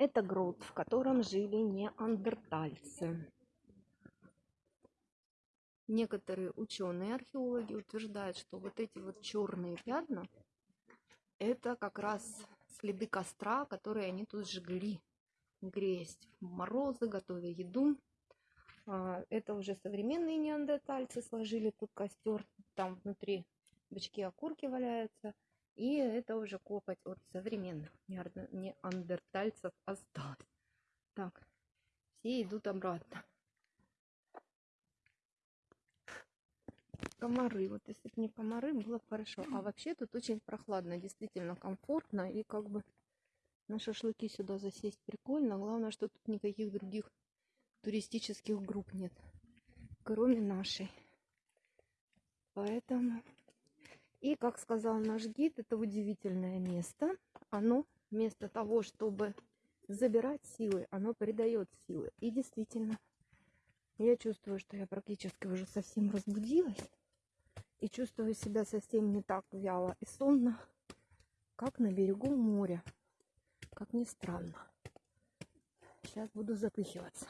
Это грот, в котором жили неандертальцы. Некоторые ученые археологи утверждают, что вот эти вот черные пятна это как раз следы костра, которые они тут жгли, греясь в морозы, готовя еду. А, это уже современные неандертальцы сложили тут костер, там внутри бычки окурки валяются. И это уже копоть от современных неандертальцев осталось. Так, все идут обратно. Комары. Вот если бы не комары, было бы хорошо. А вообще тут очень прохладно, действительно комфортно. И как бы на шашлыки сюда засесть прикольно. Главное, что тут никаких других туристических групп нет, кроме нашей. Поэтому и, как сказал наш гид, это удивительное место. Оно вместо того, чтобы забирать силы, оно придает силы. И действительно, я чувствую, что я практически уже совсем разбудилась. И чувствую себя совсем не так вяло и сонно, как на берегу моря. Как ни странно. Сейчас буду запыхиваться.